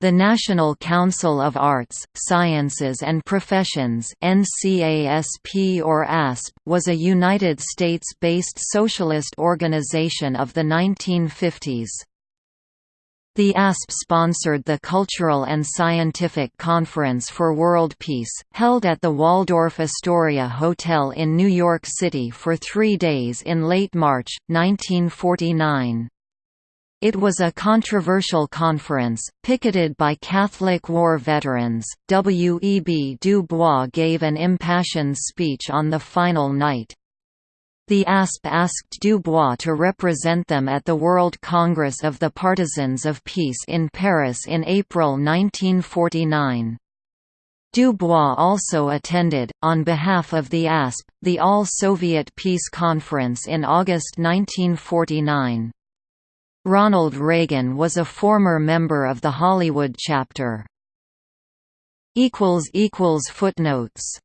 The National Council of Arts, Sciences and Professions NCASP or ASP, was a United States-based socialist organization of the 1950s. The ASP sponsored the Cultural and Scientific Conference for World Peace, held at the Waldorf Astoria Hotel in New York City for three days in late March, 1949. It was a controversial conference, picketed by Catholic war veterans. W. E. B. Du Bois gave an impassioned speech on the final night. The ASP asked Du Bois to represent them at the World Congress of the Partisans of Peace in Paris in April 1949. Du Bois also attended, on behalf of the ASP, the All-Soviet Peace Conference in August 1949. Ronald Reagan was a former member of the Hollywood chapter. Footnotes